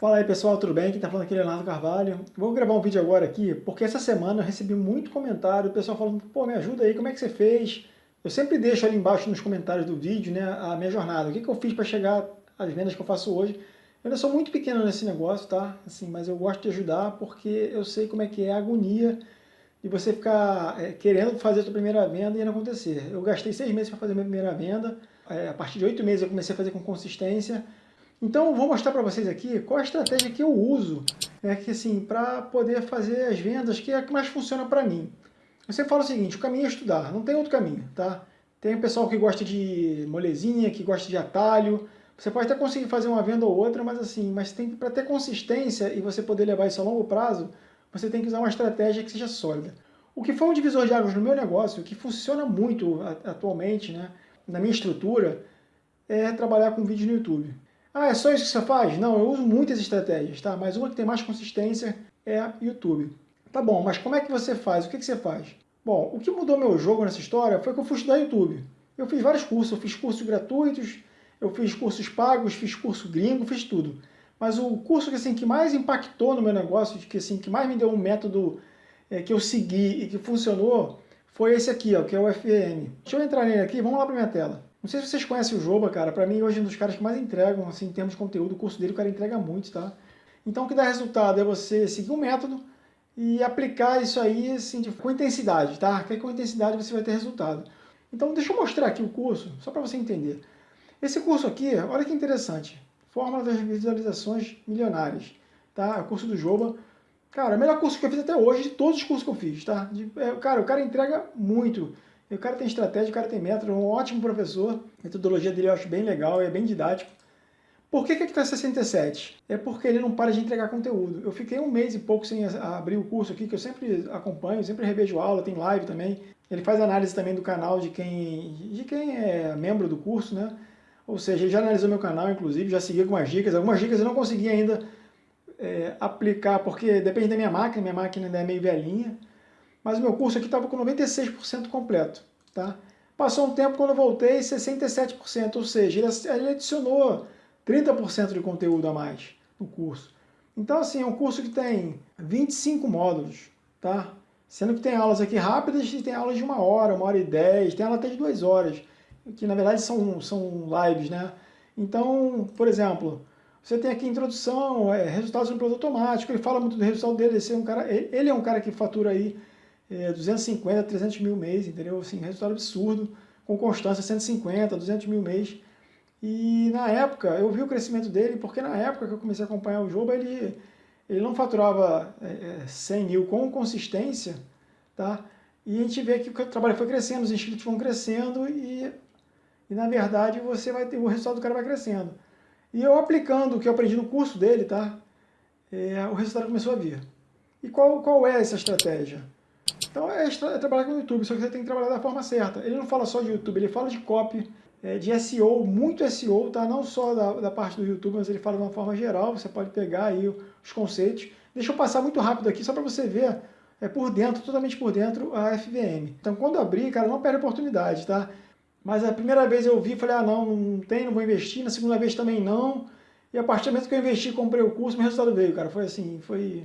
Fala aí pessoal, tudo bem? Quem está falando aqui é Leonardo Carvalho. Vou gravar um vídeo agora aqui, porque essa semana eu recebi muito comentário, o pessoal falando, pô, me ajuda aí, como é que você fez? Eu sempre deixo ali embaixo nos comentários do vídeo, né, a minha jornada, o que, que eu fiz para chegar às vendas que eu faço hoje. Eu ainda sou muito pequeno nesse negócio, tá? Assim, mas eu gosto de ajudar porque eu sei como é que é a agonia de você ficar é, querendo fazer a sua primeira venda e não acontecer. Eu gastei seis meses para fazer a minha primeira venda, é, a partir de oito meses eu comecei a fazer com consistência, então, vou mostrar para vocês aqui qual a estratégia que eu uso é que assim, para poder fazer as vendas, que é a que mais funciona para mim. Você fala o seguinte, o caminho é estudar, não tem outro caminho, tá? Tem o pessoal que gosta de molezinha, que gosta de atalho, você pode até conseguir fazer uma venda ou outra, mas assim, mas tem para ter consistência e você poder levar isso a longo prazo, você tem que usar uma estratégia que seja sólida. O que foi um divisor de águas no meu negócio, que funciona muito atualmente, né, na minha estrutura, é trabalhar com vídeo no YouTube. Ah, é só isso que você faz? Não, eu uso muitas estratégias, tá? Mas uma que tem mais consistência é YouTube. Tá bom, mas como é que você faz? O que, que você faz? Bom, o que mudou meu jogo nessa história foi que eu fui estudar YouTube. Eu fiz vários cursos, eu fiz cursos gratuitos, eu fiz cursos pagos, fiz curso gringo, fiz tudo. Mas o curso que, assim, que mais impactou no meu negócio, que, assim, que mais me deu um método é, que eu segui e que funcionou, foi esse aqui, ó, que é o FEM. Deixa eu entrar nele aqui, vamos lá para minha tela. Não sei se vocês conhecem o Joba, cara. Pra mim, hoje é um dos caras que mais entregam, assim, em termos de conteúdo. O curso dele, o cara entrega muito, tá? Então, o que dá resultado é você seguir um método e aplicar isso aí, assim, de, com intensidade, tá? Que com intensidade você vai ter resultado. Então, deixa eu mostrar aqui o curso, só para você entender. Esse curso aqui, olha que interessante. Fórmula das visualizações milionárias, tá? O curso do Joba. Cara, é o melhor curso que eu fiz até hoje, de todos os cursos que eu fiz, tá? De, é, cara, o cara entrega muito. E o cara tem estratégia, o cara tem método, é um ótimo professor. A metodologia dele eu acho bem legal, é bem didático. Por que que está 67? É porque ele não para de entregar conteúdo. Eu fiquei um mês e pouco sem abrir o curso aqui, que eu sempre acompanho, sempre revejo aula, tem live também. Ele faz análise também do canal de quem, de quem é membro do curso, né? Ou seja, ele já analisou meu canal, inclusive, já seguiu algumas dicas. Algumas dicas eu não consegui ainda é, aplicar, porque depende da minha máquina, minha máquina ainda é meio velhinha mas o meu curso aqui estava com 96% completo. Tá? Passou um tempo, quando eu voltei, 67%, ou seja, ele adicionou 30% de conteúdo a mais no curso. Então, assim, é um curso que tem 25 módulos, tá? Sendo que tem aulas aqui rápidas e tem aulas de uma hora, uma hora e dez, tem aula até de duas horas, que na verdade são, são lives, né? Então, por exemplo, você tem aqui introdução, é, resultados no produto automático, ele fala muito do resultado dele, é um cara, ele é um cara que fatura aí é, 250, 300 mil mês, entendeu? Assim, resultado absurdo, com constância 150, 200 mil mês. E na época, eu vi o crescimento dele, porque na época que eu comecei a acompanhar o jogo, ele, ele não faturava é, 100 é, mil com consistência, tá? E a gente vê que o trabalho foi crescendo, os inscritos vão crescendo e, e na verdade você vai ter, o resultado do cara vai crescendo. E eu aplicando o que eu aprendi no curso dele, tá? É, o resultado começou a vir. E qual, qual é essa estratégia? Então é, é, trabalhar com o YouTube, só que você tem que trabalhar da forma certa. Ele não fala só de YouTube, ele fala de copy, é, de SEO, muito SEO, tá? não só da, da, parte do YouTube, mas ele fala de uma forma geral, você pode pegar aí os conceitos. Deixa eu passar muito rápido aqui, só para você ver é, por dentro, totalmente por dentro, a FVM. Então quando abrir, cara, não perde oportunidade, tá? Mas a primeira vez eu vi, falei, ah não, não tem, não vou investir, na segunda vez também não. E a partir do momento que eu investi, comprei o curso, meu resultado veio, cara. Foi assim, foi,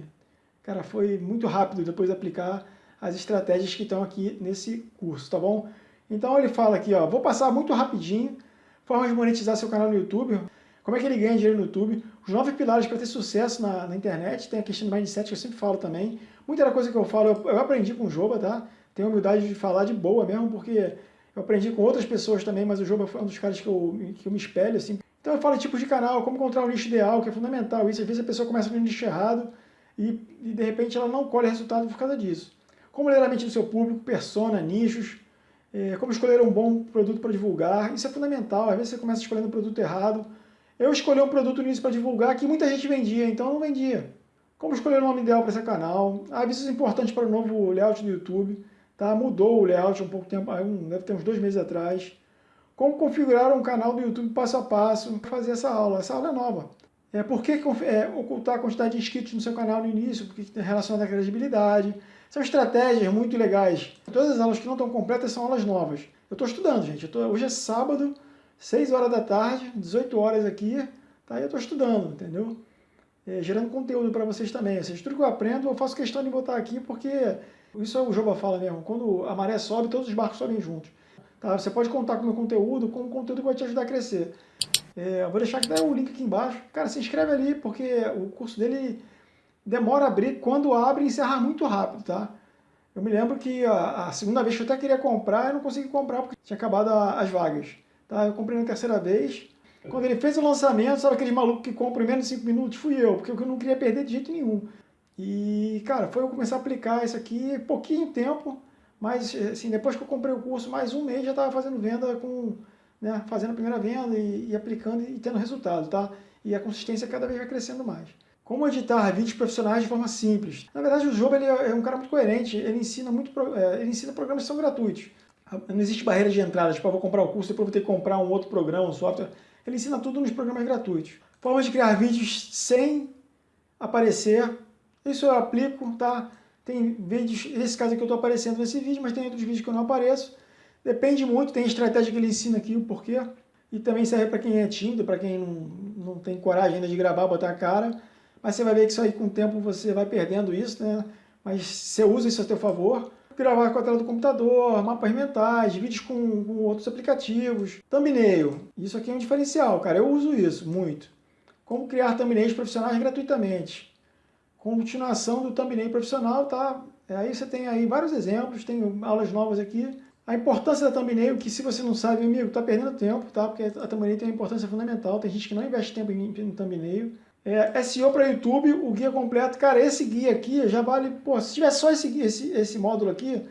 cara, foi muito rápido depois de aplicar as estratégias que estão aqui nesse curso, tá bom? Então ele fala aqui, ó, vou passar muito rapidinho, formas de monetizar seu canal no YouTube, como é que ele ganha dinheiro no YouTube, os nove pilares para ter sucesso na, na, internet, tem a questão do mindset que eu sempre falo também, muita coisa que eu falo eu, eu aprendi com o Joba, tá? Tenho humildade de falar de boa mesmo, porque eu aprendi com outras pessoas também, mas o Joba foi um dos caras que eu, que eu me espelho, assim. Então eu falo de tipos de canal, como encontrar o nicho ideal, que é fundamental isso, às vezes a pessoa começa no nicho errado e, e de repente ela não colhe resultado por causa disso como ler a mente do seu público, persona, nichos, é, como escolher um bom produto para divulgar. Isso é fundamental, às vezes você começa escolhendo um produto errado. Eu escolhi um produto no início para divulgar que muita gente vendia, então eu não vendia. Como escolher o nome ideal para esse canal, avisos importantes para o novo layout do YouTube, tá? mudou o layout um pouco tempo, um, deve ter uns dois meses atrás. Como configurar um canal do YouTube passo a passo, fazer essa aula, essa aula é nova. É, por que é, ocultar a quantidade de inscritos no seu canal no início? Porque relacionado à credibilidade. São estratégias muito legais. Todas as aulas que não estão completas são aulas novas. Eu estou estudando, gente. Tô, hoje é sábado, 6 horas da tarde, 18 horas aqui, tá? eu estou estudando, entendeu? é, gerando conteúdo para vocês também. Ou seja, tudo que eu aprendo eu faço questão de botar aqui porque isso é o Joba fala mesmo, quando a maré sobe, todos os barcos sobem juntos. Tá? Você pode contar com o meu conteúdo, com o conteúdo que vai te ajudar a crescer. É, vou deixar aqui o link aqui embaixo. Cara, se inscreve ali, porque o curso dele demora a abrir, quando abre, encerra muito rápido, tá? Eu me lembro que a, a, segunda vez que eu até queria comprar, eu não consegui comprar porque tinha acabado a, as vagas. Tá? Eu comprei na terceira vez. Quando ele fez o lançamento, sabe aquele maluco que compra em menos de 5 minutos? Fui eu, porque eu não queria perder de jeito nenhum. E, cara, foi eu começar a aplicar isso aqui, pouquinho tempo, mas, assim, depois que eu comprei o curso, mais um mês já estava fazendo venda com, né, fazendo a primeira venda e, e aplicando e tendo resultado, tá? E a consistência cada vez vai crescendo mais. Como editar vídeos profissionais de forma simples? Na verdade, o Jogo ele é um cara muito coerente, ele ensina, muito, é, ele ensina programas que são gratuitos. Não existe barreira de entrada, tipo, eu vou comprar o curso, depois vou ter que comprar um outro programa, um software. Ele ensina tudo nos programas gratuitos. Formas de criar vídeos sem aparecer, isso eu aplico, tá? Tem vídeos, nesse caso aqui eu estou aparecendo nesse vídeo, mas tem outros vídeos que eu não apareço. Depende muito, tem estratégia que ele ensina aqui, o porquê. E também serve para quem é tímido, para quem não, não tem coragem ainda de gravar, botar a cara. Mas você vai ver que isso aí com o tempo você vai perdendo isso, né? Mas você usa isso a seu favor. Gravar com a tela do computador, mapas mentais, vídeos com, com outros aplicativos. Thumbnail. Isso aqui é um diferencial, cara. Eu uso isso muito. Como criar thumbnails profissionais gratuitamente. Continuação do thumbnail profissional, tá? Aí você tem aí vários exemplos, tem aulas novas aqui. A importância da thumbnail, que se você não sabe, amigo, tá perdendo tempo, tá? Porque a thumbnail tem uma importância fundamental. Tem gente que não investe tempo em, em thumbnail. É, SEO para YouTube, o guia completo. Cara, esse guia aqui já vale... Pô, se tivesse só esse, esse, esse módulo aqui,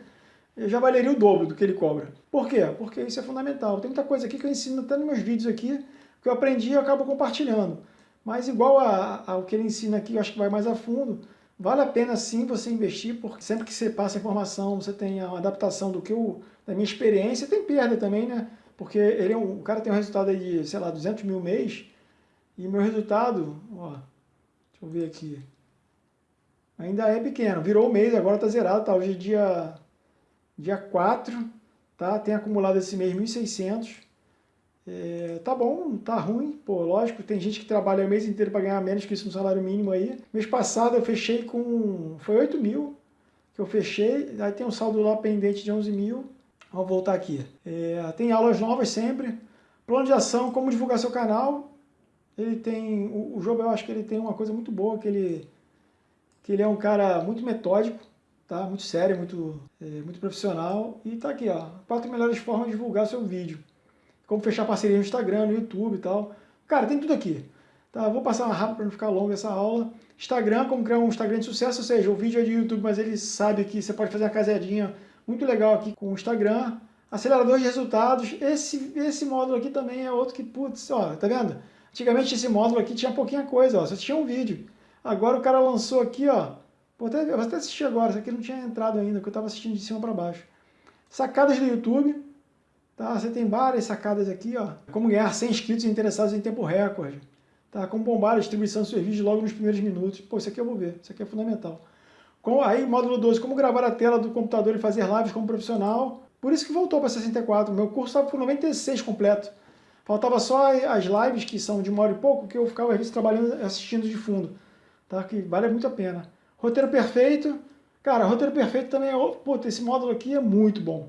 já valeria o dobro do que ele cobra. Por quê? Porque isso é fundamental. Tem muita coisa aqui que eu ensino até nos meus vídeos aqui, que eu aprendi e eu acabo compartilhando. Mas igual ao que ele ensina aqui, eu acho que vai mais a fundo, vale a pena sim você investir, porque sempre que você passa informação, você tem a adaptação do que eu, da minha experiência, tem perda também, né? Porque ele é um, o cara tem um resultado aí de, sei lá, 200 mil mês, e meu resultado, ó, deixa eu ver aqui, ainda é pequeno. Virou o mês, agora tá zerado, tá? Hoje é dia, dia 4, tá? Tem acumulado esse mês 1.600. É, tá bom, tá ruim, pô, lógico, tem gente que trabalha o mês inteiro para ganhar menos que isso no salário mínimo aí. Mês passado eu fechei com, foi 8 mil que eu fechei, aí tem um saldo lá pendente de 11 mil. Vamos voltar aqui. É, tem aulas novas sempre. Plano de ação, como divulgar seu canal, ele tem, o, o Job eu acho que ele tem uma coisa muito boa, que ele, que ele é um cara muito metódico, tá? muito sério, muito, é, muito profissional. E tá aqui, ó, quatro melhores formas de divulgar seu vídeo. Como fechar parceria no Instagram, no YouTube e tal. Cara, tem tudo aqui. Tá? Vou passar rápido para não ficar longa essa aula. Instagram, como criar um Instagram de sucesso, ou seja, o vídeo é de YouTube, mas ele sabe que você pode fazer uma casadinha muito legal aqui com o Instagram. Acelerador de resultados, esse, esse módulo aqui também é outro que, putz, ó, tá vendo? Antigamente esse módulo aqui tinha pouquinha coisa, ó, só tinha um vídeo. Agora o cara lançou aqui, ó, vou até, vou até assistir agora, isso aqui não tinha entrado ainda, que eu estava assistindo de cima para baixo. Sacadas do YouTube, tá? Você tem várias sacadas aqui, ó. Como ganhar 100 inscritos interessados em tempo recorde. Tá? Como bombar a distribuição do seu vídeo logo nos primeiros minutos. Pô, isso aqui eu vou ver, isso aqui é fundamental. Com, aí, módulo 12, como gravar a tela do computador e fazer lives como profissional. Por isso que voltou para 64. Meu curso estava por 96 completo. Faltava só as lives, que são de uma hora e pouco, que eu ficava às vezes trabalhando, assistindo de fundo. Tá? Que vale muito a pena. Roteiro perfeito. Cara, roteiro perfeito também é... Puta, esse módulo aqui é muito bom.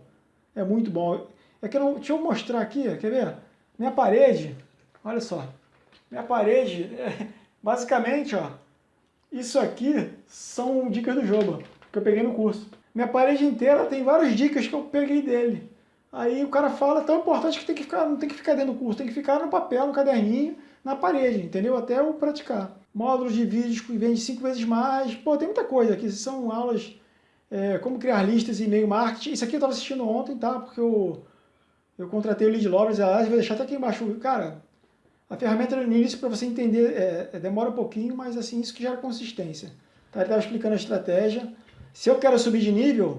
É muito bom. É que eu não, deixa eu mostrar aqui, quer ver? Minha parede, olha só. Minha parede, é, basicamente, ó. Isso aqui são dicas do jogo, que eu peguei no curso. Minha parede inteira tem várias dicas que eu peguei dele. Aí o cara fala, tão importante que tem que ficar, não tem que ficar dentro do curso, tem que ficar no papel, no caderninho, na parede, entendeu? Até eu praticar. Módulos de vídeos que vende cinco vezes mais. Pô, tem muita coisa aqui. São aulas é, como criar listas e e-mail marketing. Isso aqui eu estava assistindo ontem, tá? Porque eu, eu contratei o Lead Lovers, aliás, vou deixar até aqui embaixo. Cara, a ferramenta no início para você entender é, é, demora um pouquinho, mas assim, isso que gera consistência. Tá? Ele estava explicando a estratégia. Se eu quero subir de nível,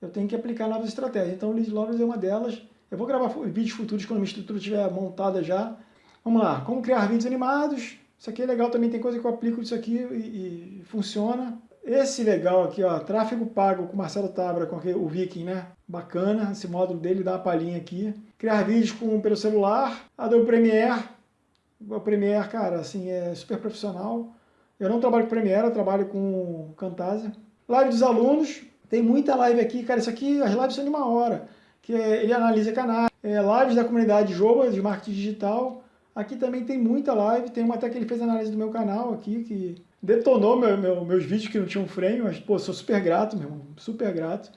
eu tenho que aplicar novas estratégias. Então o Lead Lovers é uma delas. Eu vou gravar vídeos futuros quando minha estrutura estiver montada já. Vamos lá, como criar vídeos animados. Isso aqui é legal também, tem coisa que eu aplico isso aqui e, e funciona. Esse legal aqui, ó, tráfego pago com Marcelo Tabra, com aquele, o Viking, né? Bacana, esse módulo dele dá uma palhinha aqui. Criar vídeos com, pelo celular. Adobe Premiere. O Premiere, cara, assim, é super profissional. Eu não trabalho com Premiere, eu trabalho com Camtasia. Live dos alunos, tem muita live aqui, cara, isso aqui, as lives são de uma hora, que é, ele analisa canais, é, lives da comunidade Joba, de marketing digital. Aqui também tem muita live, tem uma até que ele fez análise do meu canal aqui, que detonou meu, meu, meus vídeos que não tinham frame, mas, pô, sou super grato, meu irmão, super grato,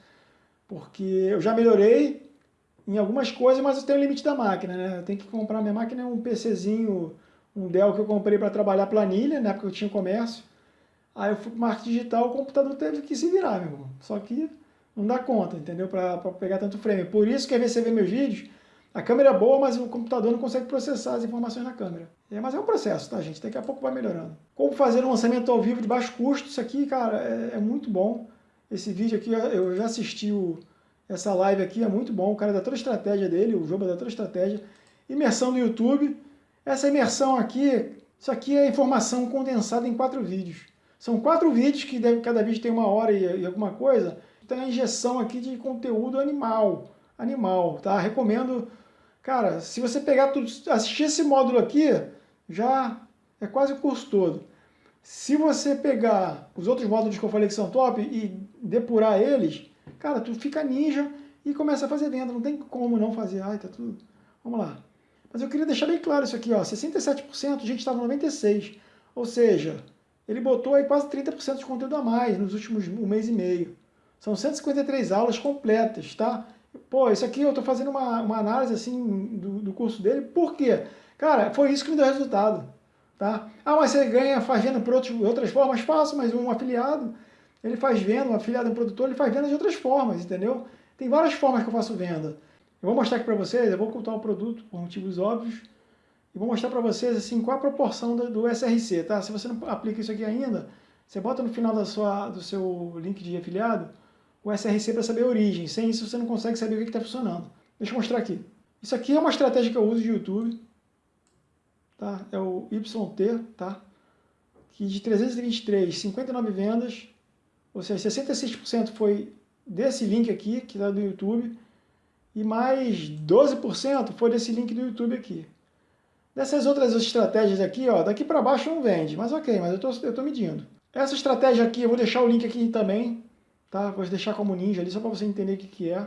porque eu já melhorei em algumas coisas, mas eu tenho o limite da máquina, né? Eu tenho que comprar, minha máquina é um PCzinho, um Dell que eu comprei para trabalhar planilha, na época eu tinha comércio, aí eu fui para marketing digital, o computador teve que se virar, meu irmão, só que não dá conta, entendeu? Para pegar tanto frame. Por isso que às vezes você vê meus vídeos, a câmera é boa, mas o computador não consegue processar as informações na câmera. É, mas é um processo, tá, gente? Daqui a pouco vai melhorando. Como fazer um lançamento ao vivo de baixo custo. Isso aqui, cara, é, é muito bom. Esse vídeo aqui, eu já assisti o, essa live aqui, é muito bom. O cara dá toda estratégia dele, o jogo dá toda estratégia. Imersão no YouTube. Essa imersão aqui, isso aqui é informação condensada em quatro vídeos. São quatro vídeos que deve, cada vídeo tem uma hora e, e alguma coisa. Então é a injeção aqui de conteúdo animal. Animal, tá? Recomendo Cara, se você pegar tudo, assistir esse módulo aqui, já é quase o curso todo. Se você pegar os outros módulos que eu falei que são top e depurar eles, cara, tu fica ninja e começa a fazer venda. Não tem como não fazer. Ai, tá tudo... Vamos lá. Mas eu queria deixar bem claro isso aqui, ó. 67%, a gente estava 96%. Ou seja, ele botou aí quase 30% de conteúdo a mais nos últimos um mês e meio. São 153 aulas completas, tá? Pô, isso aqui eu estou fazendo uma, uma análise assim do, do curso dele, por quê? Cara, foi isso que me deu resultado. Tá? Ah, mas você ganha faz venda por outros, outras formas? Faço, mas um afiliado, ele faz venda, um afiliado, um produtor, ele faz venda de outras formas, entendeu? Tem várias formas que eu faço venda. Eu vou mostrar aqui para vocês, eu vou ocultar o produto por motivos óbvios, e vou mostrar para vocês assim, qual a proporção do, do, SRC, tá? Se você não aplica isso aqui ainda, você bota no final da sua, do seu link de afiliado, o SRC para saber a origem. Sem isso você não consegue saber o que está funcionando. Deixa eu mostrar aqui. Isso aqui é uma estratégia que eu uso de YouTube. Tá? É o YT, tá? que de 323, 59 vendas, ou seja, 66% foi desse link aqui, que está do YouTube, e mais 12% foi desse link do YouTube aqui. Dessas outras estratégias aqui, ó, daqui para baixo não vende, mas ok, mas eu estou medindo. Essa estratégia aqui, eu vou deixar o link aqui também, Tá? Vou deixar como ninja ali só para você entender o que, que é.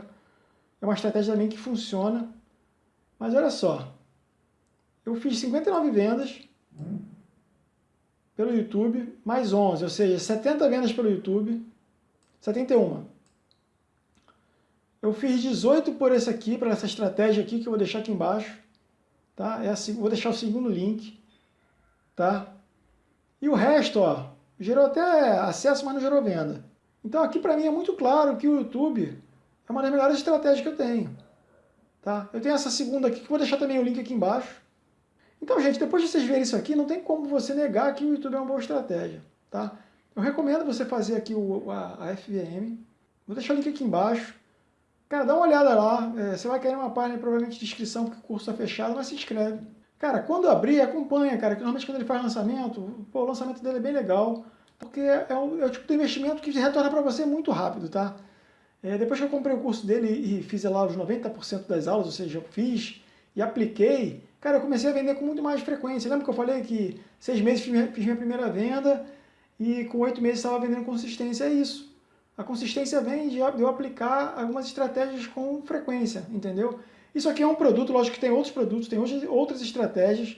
É uma estratégia também que funciona. Mas olha só. Eu fiz 59 vendas pelo YouTube, mais 11, ou seja, 70 vendas pelo YouTube, 71. Eu fiz 18 por esse aqui, para essa estratégia aqui, que eu vou deixar aqui embaixo. Tá? É assim, vou deixar o segundo link. Tá? E o resto, ó, gerou até acesso, mas não gerou venda. Então aqui para mim é muito claro que o YouTube é uma das melhores estratégias que eu tenho. Tá? Eu tenho essa segunda aqui, que vou deixar também o link aqui embaixo. Então, gente, depois de vocês verem isso aqui, não tem como você negar que o YouTube é uma boa estratégia. Tá? Eu recomendo você fazer aqui o, a, a FVM. Vou deixar o link aqui embaixo. Cara, dá uma olhada lá. É, você vai querer uma página provavelmente de inscrição, porque o curso está fechado, mas se inscreve. Cara, quando abrir, acompanha, cara. Que normalmente quando ele faz lançamento, pô, o lançamento dele é bem legal. Porque é o, é o tipo de investimento que retorna para você muito rápido, tá? É, depois que eu comprei o curso dele e fiz lá os 90% das aulas, ou seja, eu fiz e apliquei, cara, eu comecei a vender com muito mais frequência. Lembra que eu falei que seis meses fiz minha, fiz minha primeira venda e com oito meses estava vendendo consistência? É isso. A consistência vem de eu aplicar algumas estratégias com frequência, entendeu? Isso aqui é um produto, lógico que tem outros produtos, tem outras estratégias.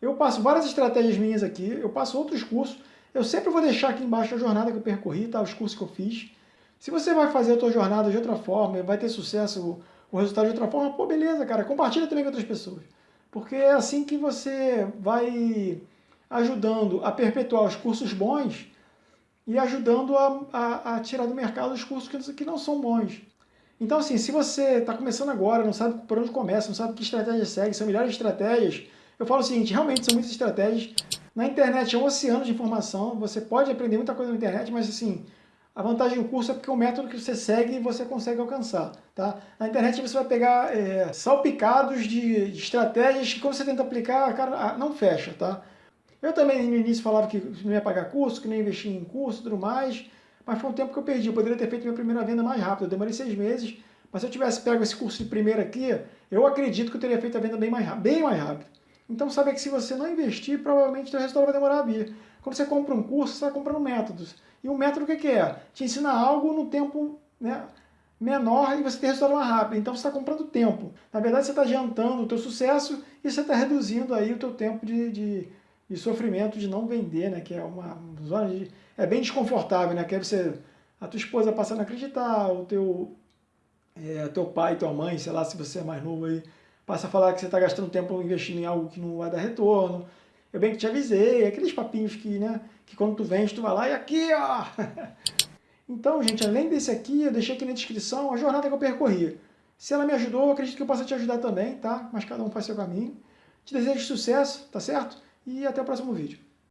Eu passo várias estratégias minhas aqui, eu passo outros cursos. Eu sempre vou deixar aqui embaixo a jornada que eu percorri, tá? os cursos que eu fiz. Se você vai fazer a tua jornada de outra forma, vai ter sucesso, o resultado de outra forma, pô, beleza, cara, compartilha também com outras pessoas. Porque é assim que você vai ajudando a perpetuar os cursos bons e ajudando a, a, a tirar do mercado os cursos que, que não são bons. Então, assim, se você está começando agora, não sabe por onde começa, não sabe que estratégia segue, são milhares de estratégias, eu falo o seguinte, realmente são muitas estratégias, na internet é um oceano de informação, você pode aprender muita coisa na internet, mas assim, a vantagem do curso é porque o método que você segue você consegue alcançar. Tá? Na internet você vai pegar é, salpicados de, de, estratégias que quando você tenta aplicar, cara, não fecha. Tá? Eu também no início falava que não ia pagar curso, que não ia investir em curso e tudo mais, mas foi um tempo que eu perdi. Eu poderia ter feito minha primeira venda mais rápido, eu demorei seis meses, mas se eu tivesse pego esse curso de primeira aqui, eu acredito que eu teria feito a venda bem mais, bem mais rápido. Então saiba que se você não investir, provavelmente o resultado vai demorar a vir. Quando você compra um curso, você está comprando métodos. E o método o que é? Te ensina algo no tempo né, menor e você tem resultado mais rápido. Então você está comprando tempo. Na verdade, você está adiantando o teu sucesso e você está reduzindo aí o teu tempo de, de, de, sofrimento de não vender, né? Que é uma zona de... É bem desconfortável, né? Que é você... A tua esposa passando a acreditar, o teu, é, teu pai, tua mãe, sei lá, se você é mais novo aí, passa a falar que você está gastando tempo investindo em algo que não vai dar retorno. Eu bem que te avisei, aqueles papinhos que, né, que quando tu vende, tu vai lá e aqui, ó. Então, gente, além desse aqui, eu deixei aqui na descrição a jornada que eu percorri. Se ela me ajudou, eu acredito que eu possa te ajudar também, tá? Mas cada um faz seu caminho. Te desejo sucesso, tá certo? E até o próximo vídeo.